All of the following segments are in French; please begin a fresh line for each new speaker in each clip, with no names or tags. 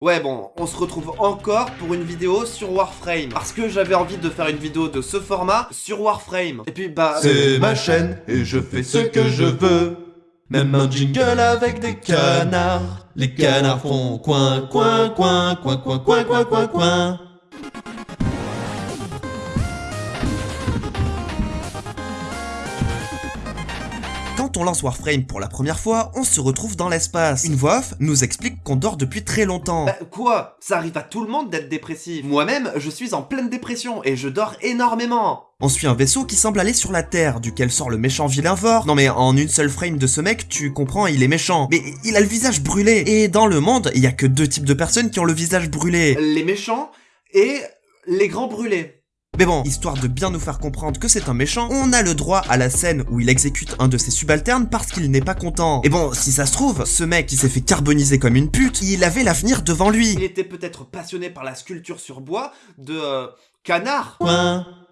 Ouais bon, on se retrouve encore pour une vidéo sur Warframe. Parce que j'avais envie de faire une vidéo de ce format sur Warframe. Et puis bah...
C'est ma chaîne et je fais ce que je veux. Même un jingle avec des canards. Les canards font coin, coin, coin, coin, coin, coin, coin, coin, coin.
On lance Warframe pour la première fois, on se retrouve dans l'espace. Une voix off nous explique qu'on dort depuis très longtemps.
Bah quoi? Ça arrive à tout le monde d'être dépressif. Moi-même, je suis en pleine dépression et je dors énormément.
On suit un vaisseau qui semble aller sur la Terre, duquel sort le méchant vilain Vor. Non mais en une seule frame de ce mec, tu comprends, il est méchant. Mais il a le visage brûlé. Et dans le monde, il y a que deux types de personnes qui ont le visage brûlé.
Les méchants et les grands brûlés.
Mais bon, histoire de bien nous faire comprendre que c'est un méchant, on a le droit à la scène où il exécute un de ses subalternes parce qu'il n'est pas content. Et bon, si ça se trouve, ce mec qui s'est fait carboniser comme une pute, il avait l'avenir devant lui.
Il était peut-être passionné par la sculpture sur bois de... Euh, canard.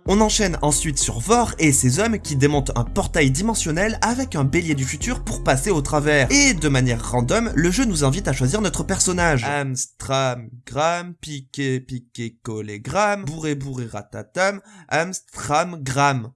On enchaîne ensuite sur Vor et ses hommes qui démontent un portail dimensionnel avec un bélier du futur pour passer au travers. Et de manière random, le jeu nous invite à choisir notre personnage. Amstram, gram, piqué, piqué, collé, gram, bourré, bourré, ratatam, Amstram, gram.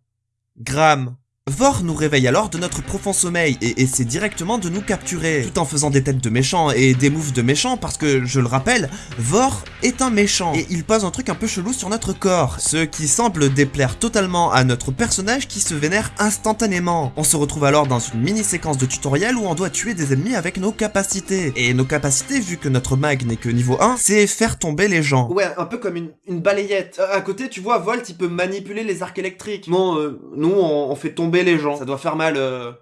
Gram. Vor nous réveille alors de notre profond sommeil et essaie directement de nous capturer, tout en faisant des têtes de méchants et des moves de méchants parce que, je le rappelle, Vor est un méchant et il pose un truc un peu chelou sur notre corps, ce qui semble déplaire totalement à notre personnage qui se vénère instantanément. On se retrouve alors dans une mini séquence de tutoriel où on doit tuer des ennemis avec nos capacités. Et nos capacités, vu que notre mag n'est que niveau 1, c'est faire tomber les gens.
Ouais, un peu comme une, balayette. Euh, à côté, tu vois, Volt, il peut manipuler les arcs électriques. Bon, euh, nous, on fait tomber les gens. Ça doit faire mal euh,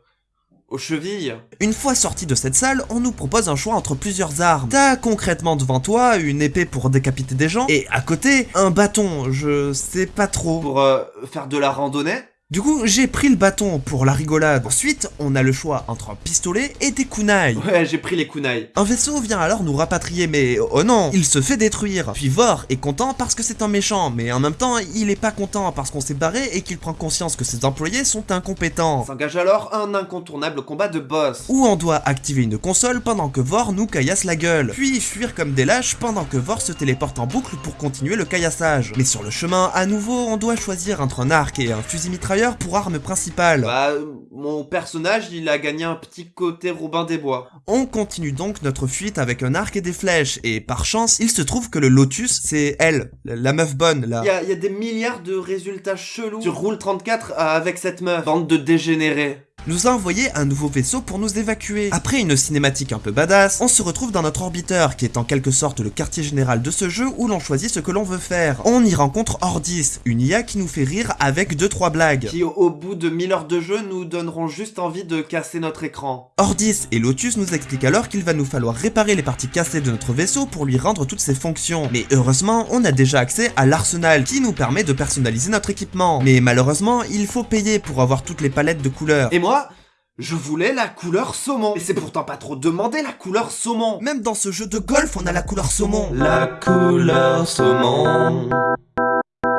aux chevilles.
Une fois sorti de cette salle, on nous propose un choix entre plusieurs armes. T'as concrètement devant toi une épée pour décapiter des gens, et à côté, un bâton, je sais pas trop.
Pour euh, faire de la randonnée
Du coup, j'ai pris le bâton pour la rigolade. Ensuite, on a le choix entre un pistolet et des kunai.
Ouais, j'ai pris les kunai.
Un vaisseau vient alors nous rapatrier, mais oh non, il se fait détruire. Puis Vor est content parce que c'est un méchant, mais en même temps, il est pas content parce qu'on s'est barré et qu'il prend conscience que ses employés sont incompétents.
S'engage alors un incontournable combat de boss.
Où on doit activer une console pendant que Vor nous caillasse la gueule, puis fuir comme des lâches pendant que Vor se téléporte en boucle pour continuer le caillassage. Mais sur le chemin, à nouveau, on doit choisir entre un arc et un fusil mitrailleur pour arme principale.
Bah, euh, mon personnage, il a gagné un petit côté Robin des Bois.
On continue donc notre fuite avec un arc et des flèches, et par chance, il se trouve que le Lotus, c'est elle, la meuf bonne, là.
Il y a, il y a des milliards de résultats chelous sur Rule 34 avec cette meuf. Bande de dégénérés.
Nous a envoyé un nouveau vaisseau pour nous évacuer. Après une cinématique un peu badass, on se retrouve dans notre orbiteur, qui est en quelque sorte le quartier général de ce jeu où l'on choisit ce que l'on veut faire. On y rencontre Ordis, une IA qui nous fait rire avec 2-3 blagues.
Qui, au, bout de 1000 heures de jeu, nous donneront juste envie de casser notre écran.
Ordis et Lotus nous expliquent alors qu'il va nous falloir réparer les parties cassées de notre vaisseau pour lui rendre toutes ses fonctions. Mais heureusement, on a déjà accès à l'arsenal qui nous permet de personnaliser notre équipement. Mais malheureusement, il faut payer pour avoir toutes les palettes de couleurs.
Et moi, je voulais la couleur saumon. Et c'est pourtant pas trop demandé la couleur saumon.
Même dans ce jeu de golf, on a la couleur saumon.
La couleur saumon.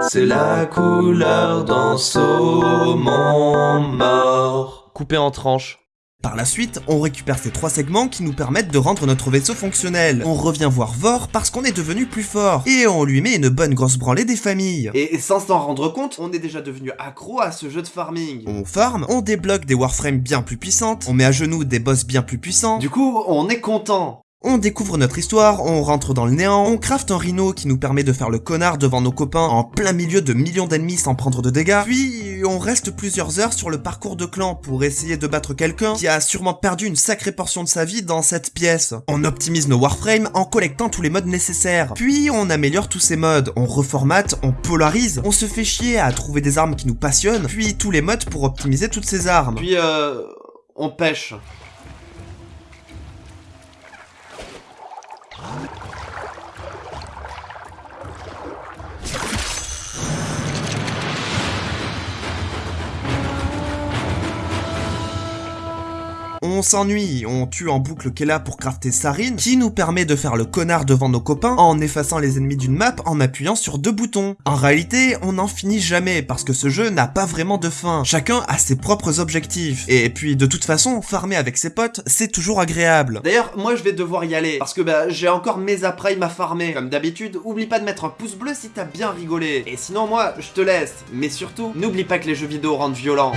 C'est la couleur d'un saumon mort.
Coupé en tranches.
Par la suite, on récupère ces trois segments qui nous permettent de rendre notre vaisseau fonctionnel. On revient voir Vor parce qu'on est devenu plus fort, et on lui met une bonne grosse branlée des familles.
Et sans s'en rendre compte, on est déjà devenu accro à ce jeu de farming.
On farm, on débloque des warframes bien plus puissantes, on met à genoux des boss bien plus puissants,
Du coup, on est content.
On découvre notre histoire, on rentre dans le néant, on craft un rhino qui nous permet de faire le connard devant nos copains en plein milieu de millions d'ennemis sans prendre de dégâts, puis on reste plusieurs heures sur le parcours de clan pour essayer de battre quelqu'un qui a sûrement perdu une sacrée portion de sa vie dans cette pièce. On optimise nos warframes en collectant tous les modes nécessaires, puis on améliore tous ces modes, on reformate, on polarise, on se fait chier à trouver des armes qui nous passionnent, puis tous les modes pour optimiser toutes ces armes.
Puis, euh, on pêche.
On s'ennuie, on tue en boucle Kella pour crafter Sarin, qui nous permet de faire le connard devant nos copains en effaçant les ennemis d'une map en appuyant sur deux boutons. En réalité, on n'en finit jamais parce que ce jeu n'a pas vraiment de fin. Chacun a ses propres objectifs. Et puis de toute façon, farmer avec ses potes, c'est toujours agréable.
D'ailleurs, moi je vais devoir y aller, parce que bah j'ai encore mes apprailles à farmer. Comme d'habitude, oublie pas de mettre un pouce bleu si t'as bien rigolé. Et sinon moi, je te laisse. Mais surtout, n'oublie pas que les jeux vidéo rendent violents.